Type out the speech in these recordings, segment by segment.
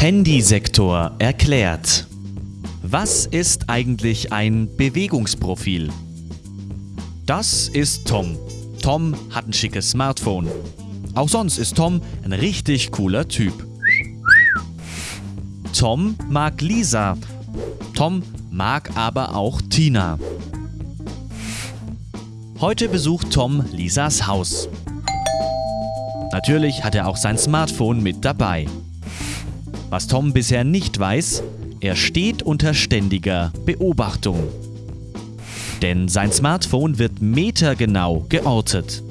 Handysektor erklärt. Was ist eigentlich ein Bewegungsprofil? Das ist Tom. Tom hat ein schickes Smartphone. Auch sonst ist Tom ein richtig cooler Typ. Tom mag Lisa. Tom mag aber auch Tina. Heute besucht Tom Lisas Haus. Natürlich hat er auch sein Smartphone mit dabei. Was Tom bisher nicht weiß, er steht unter ständiger Beobachtung. Denn sein Smartphone wird metergenau geortet.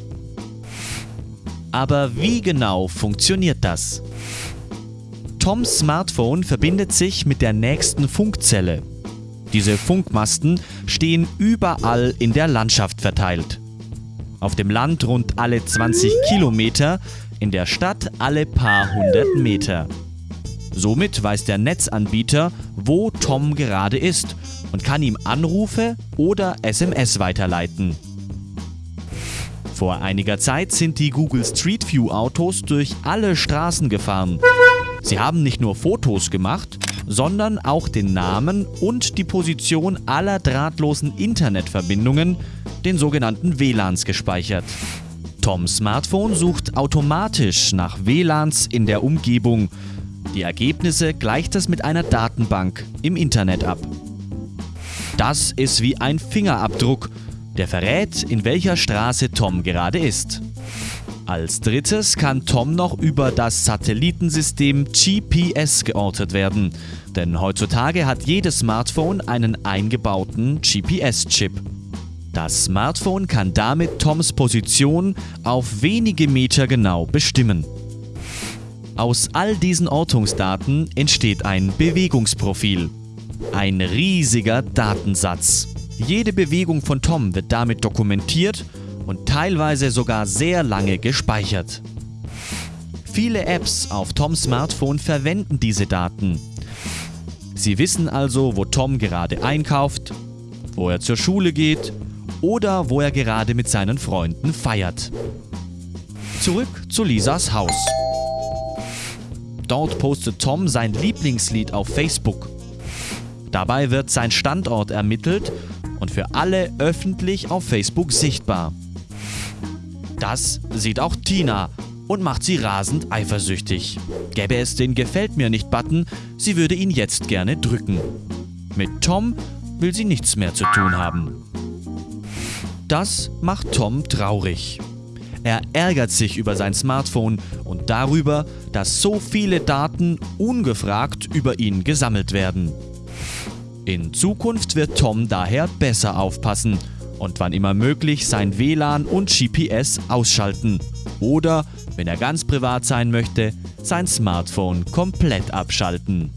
Aber wie genau funktioniert das? Toms Smartphone verbindet sich mit der nächsten Funkzelle. Diese Funkmasten stehen überall in der Landschaft verteilt. Auf dem Land rund alle 20 Kilometer, in der Stadt alle paar hundert Meter. Somit weiß der Netzanbieter, wo Tom gerade ist und kann ihm Anrufe oder SMS weiterleiten. Vor einiger Zeit sind die Google Street View Autos durch alle Straßen gefahren. Sie haben nicht nur Fotos gemacht, sondern auch den Namen und die Position aller drahtlosen Internetverbindungen, den sogenannten WLANs, gespeichert. Toms Smartphone sucht automatisch nach WLANs in der Umgebung. Die Ergebnisse gleicht es mit einer Datenbank im Internet ab. Das ist wie ein Fingerabdruck, der verrät, in welcher Straße Tom gerade ist. Als drittes kann Tom noch über das Satellitensystem GPS geortet werden, denn heutzutage hat jedes Smartphone einen eingebauten GPS-Chip. Das Smartphone kann damit Toms Position auf wenige Meter genau bestimmen. Aus all diesen Ortungsdaten entsteht ein Bewegungsprofil. Ein riesiger Datensatz. Jede Bewegung von Tom wird damit dokumentiert und teilweise sogar sehr lange gespeichert. Viele Apps auf Toms Smartphone verwenden diese Daten. Sie wissen also, wo Tom gerade einkauft, wo er zur Schule geht oder wo er gerade mit seinen Freunden feiert. Zurück zu Lisas Haus. Dort postet Tom sein Lieblingslied auf Facebook. Dabei wird sein Standort ermittelt und für alle öffentlich auf Facebook sichtbar. Das sieht auch Tina und macht sie rasend eifersüchtig. Gäbe es den Gefällt mir nicht Button, sie würde ihn jetzt gerne drücken. Mit Tom will sie nichts mehr zu tun haben. Das macht Tom traurig. Er ärgert sich über sein Smartphone und darüber, dass so viele Daten ungefragt über ihn gesammelt werden. In Zukunft wird Tom daher besser aufpassen und wann immer möglich sein WLAN und GPS ausschalten oder, wenn er ganz privat sein möchte, sein Smartphone komplett abschalten.